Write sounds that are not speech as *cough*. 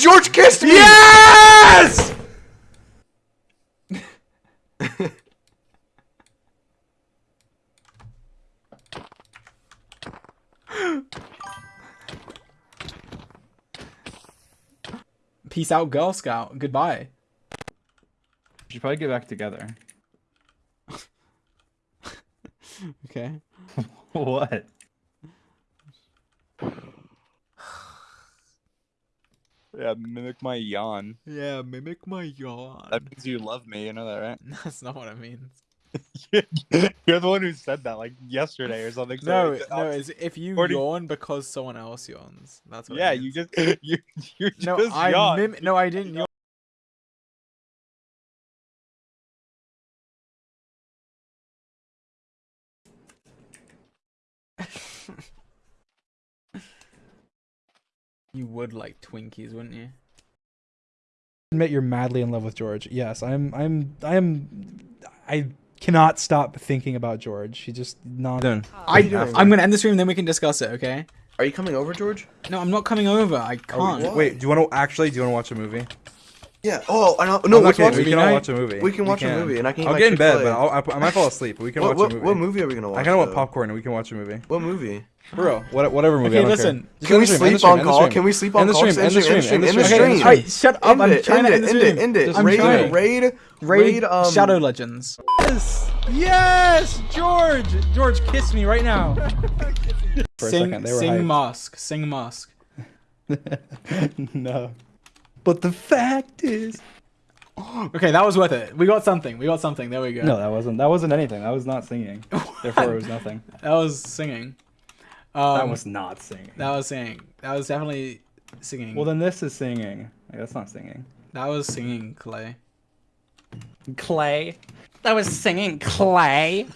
Yes, George kissed me. Yes! *laughs* Peace out, Girl Scout. Goodbye. We should probably get back together. *laughs* Okay. *laughs* what? Yeah, mimic my yawn. Yeah, mimic my yawn. That means you love me. You know that, right? *laughs* That's not what it means. *laughs* You're the one who said that like yesterday or something. No, it's- no, it's if you Or do- yawn because someone else yawns. That's what. Yeah, you just *laughs* you you No, just I yawned. mim- No, I didn't yawn. You would like Twinkies, wouldn't you? admit you're madly in love with George. Yes, I'm. I'm. I am. I cannot stop thinking about George. He just non. Doing? I, doing? I'm gonna end the stream, then we can discuss it. Okay? Are you coming over, George? No, I'm not coming over. I oh, can't. what? Wait, do you want to actually? Do you want to watch a movie? Yeah. Oh, I know. No, I'm not let's watch. we movie can all watch a movie. We can watch a can. movie, and I can. eat I'll my get in bed, Chick-fil-A. but I'll, I, I might fall asleep. But we can What, watch what, a movie. what movie are we gonna watch? I kind of want popcorn, and we can watch a movie. What movie? Bro. What, whatever movie. Okay, I don't listen. Care. Just Can we the stream, end the sleep on call? stream. Can we sleep on End the call? stream, Just end the stream, stream, end the end the stream. stream. Alright, shut up. End I'm it, trying end to it, end the end stream. it, end it. I'm Raid, trying. raid, Raid, raid, um, Shadow Legends. Yes. Yes, George. George, kiss me right now. *laughs* For a sing, second, they were sing hyped. mask, sing mask. *laughs* no. But the fact is, *gasps* Okay, that was worth it. We got something. We got something. There we go. No, that wasn't. That wasn't anything. That was not singing. *laughs* Therefore, it was nothing. that was singing. Um, that was not singing. that was singing. That was definitely singing. Well, then this is singing. Like, that's not singing. that was singing, Clay. Clay. That was singing Clay.